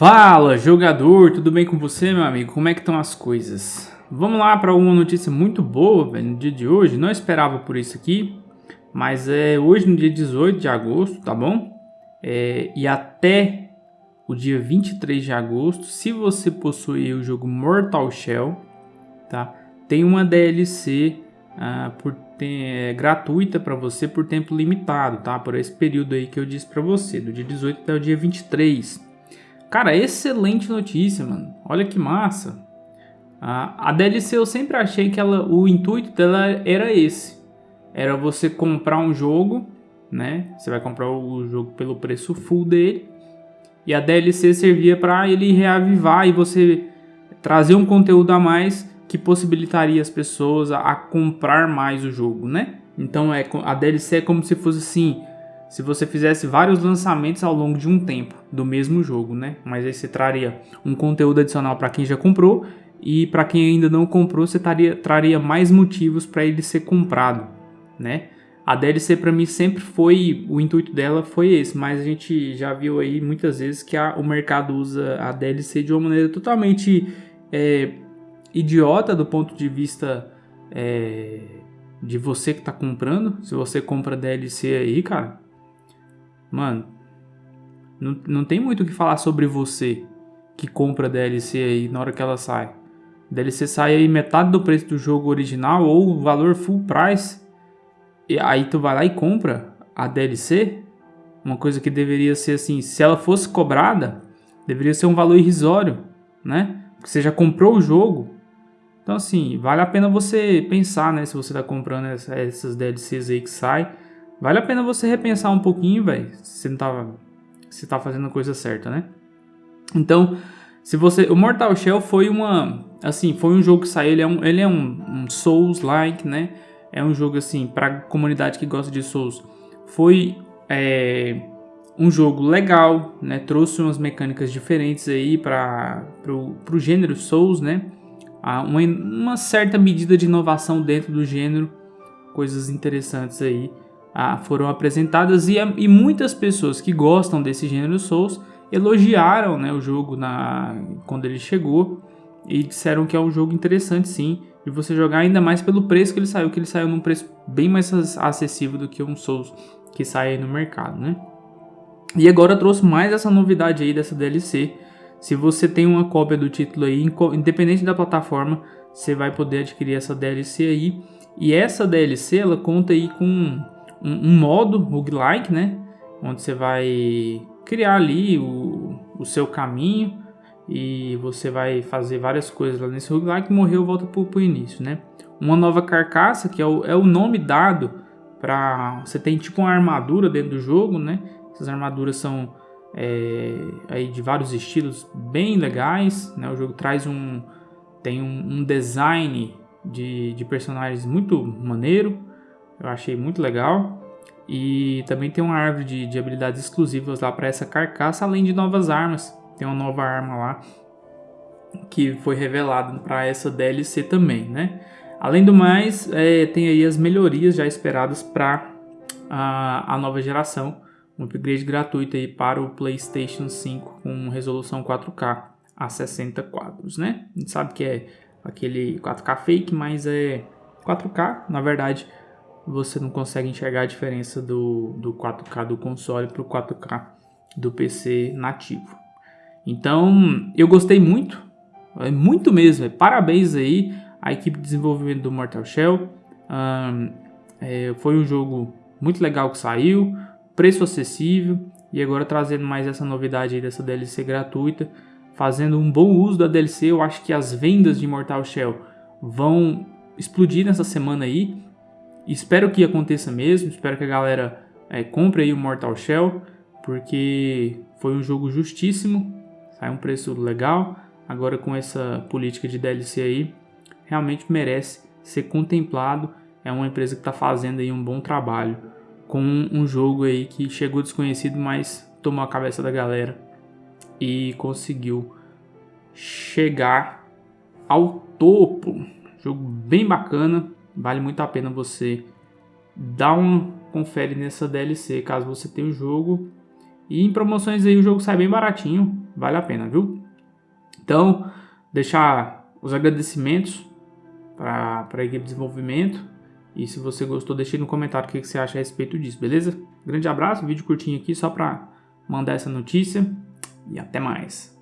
Fala, jogador, tudo bem com você, meu amigo? Como é que estão as coisas? Vamos lá para uma notícia muito boa, velho, no dia de hoje. Não esperava por isso aqui, mas é hoje no dia 18 de agosto, tá bom? É, e até o dia 23 de agosto, se você possuir o jogo Mortal Shell, tá? Tem uma DLC ah, por, tem, é, gratuita para você por tempo limitado, tá? Por esse período aí que eu disse para você, do dia 18 até o dia 23. Cara, excelente notícia, mano. Olha que massa. A, a DLC eu sempre achei que ela, o intuito dela era esse. Era você comprar um jogo, né? Você vai comprar o jogo pelo preço full dele. E a DLC servia para ele reavivar e você trazer um conteúdo a mais que possibilitaria as pessoas a, a comprar mais o jogo, né? Então é, a DLC é como se fosse assim, se você fizesse vários lançamentos ao longo de um tempo do mesmo jogo, né? Mas aí você traria um conteúdo adicional para quem já comprou e para quem ainda não comprou, você traria, traria mais motivos para ele ser comprado, né? A DLC para mim sempre foi, o intuito dela foi esse, mas a gente já viu aí muitas vezes que a, o mercado usa a DLC de uma maneira totalmente é, idiota do ponto de vista é, de você que está comprando. Se você compra DLC aí, cara, Mano, não, não tem muito o que falar sobre você que compra DLC aí na hora que ela sai. DLC sai aí metade do preço do jogo original ou o valor full price. E aí tu vai lá e compra a DLC. Uma coisa que deveria ser assim, se ela fosse cobrada, deveria ser um valor irrisório, né? Porque você já comprou o jogo. Então assim, vale a pena você pensar, né? Se você tá comprando essas DLCs aí que sai Vale a pena você repensar um pouquinho, velho, se não tá, se tá fazendo a coisa certa, né? Então, se você, o Mortal Shell foi uma, assim, foi um jogo que saiu, ele é um, ele é um, um Souls-like, né? É um jogo assim para comunidade que gosta de Souls. Foi é, um jogo legal, né? Trouxe umas mecânicas diferentes aí para o gênero Souls, né? Uma, uma certa medida de inovação dentro do gênero, coisas interessantes aí ah, foram apresentadas e, e, muitas pessoas que gostam desse gênero Souls elogiaram né, o jogo na, quando ele chegou e disseram que é um jogo interessante sim de você jogar ainda mais pelo preço que ele saiu, que ele saiu num preço bem mais acessível do que um Souls que sai no mercado, né? E agora trouxe mais essa novidade aí dessa DLC. Se você tem uma cópia do título aí, independente da plataforma, você vai poder adquirir essa DLC aí. E essa DLC ela conta aí com um, um modo roguelike, né? Onde você vai criar ali o, o seu caminho e você vai fazer várias coisas lá nesse roguelike morreu volta pro, pro início, né? Uma nova carcaça, que é o, é o nome dado para Você tem tipo uma armadura dentro do jogo, né? Essas armaduras são é, aí de vários estilos bem legais, né? O jogo traz um... Tem um, um design de, de personagens muito maneiro. Eu achei muito legal. E também tem uma árvore de, de habilidades exclusivas lá para essa carcaça, além de novas armas. Tem uma nova arma lá que foi revelada para essa DLC também, né? Além do mais, é, tem aí as melhorias já esperadas para a, a nova geração. Um upgrade gratuito aí para o PlayStation 5 com resolução 4K a 60 quadros, né? A gente sabe que é aquele 4K fake, mas é 4K, na verdade você não consegue enxergar a diferença do, do 4K do console para o 4K do PC nativo. Então, eu gostei muito, é muito mesmo, é, parabéns aí à equipe de desenvolvimento do Mortal Shell. Um, é, foi um jogo muito legal que saiu, preço acessível e agora trazendo mais essa novidade aí dessa DLC gratuita, fazendo um bom uso da DLC, eu acho que as vendas de Mortal Shell vão explodir nessa semana aí Espero que aconteça mesmo, espero que a galera é, compre aí o Mortal Shell, porque foi um jogo justíssimo, sai um preço legal. Agora com essa política de DLC aí, realmente merece ser contemplado. É uma empresa que está fazendo aí um bom trabalho com um jogo aí que chegou desconhecido, mas tomou a cabeça da galera e conseguiu chegar ao topo. Jogo bem bacana, vale muito a pena você dar um confere nessa DLC caso você tenha o jogo E em promoções aí o jogo sai bem baratinho, vale a pena, viu? Então, deixar os agradecimentos para a equipe de desenvolvimento. E se você gostou, deixe no comentário o que você acha a respeito disso, beleza? Grande abraço, vídeo curtinho aqui só para mandar essa notícia e até mais.